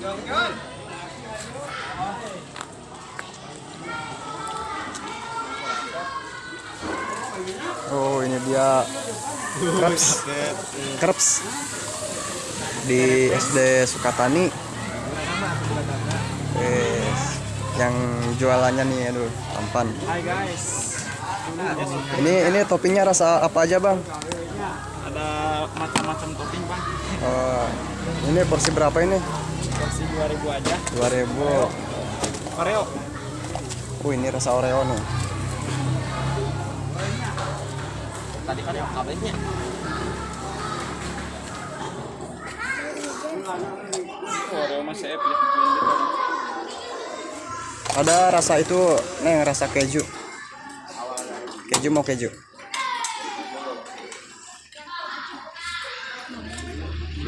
Oh ini dia Kreps Kreps Di SD Sukatani Yes. Yang jualannya nih aduh tampan Hai guys. Ini ini toppingnya rasa apa aja bang? Ada macam-macam topping bang. Oh, ini porsi berapa ini? Porsi 2000 aja. 2000 Oreo. Oh ini rasa Oreo nih Tadi kan yang kabelnya. Oreo masih ya. Ada rasa itu, neng rasa keju. Keju mau keju.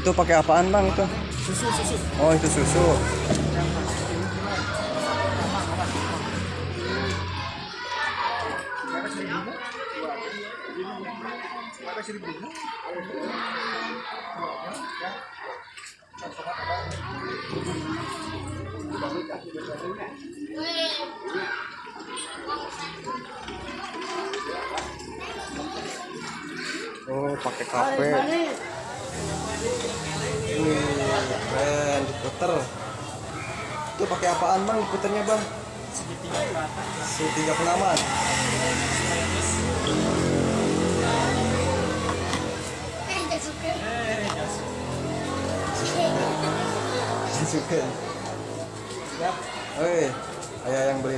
Itu pakai apaan bang itu? Susu susu. Oh itu susu. Oh pakai kafe. Wih, diputer. Itu pakai apaan bang? Diputernya bang? Segitiga pengaman. Suka. Oi, ayah yang beli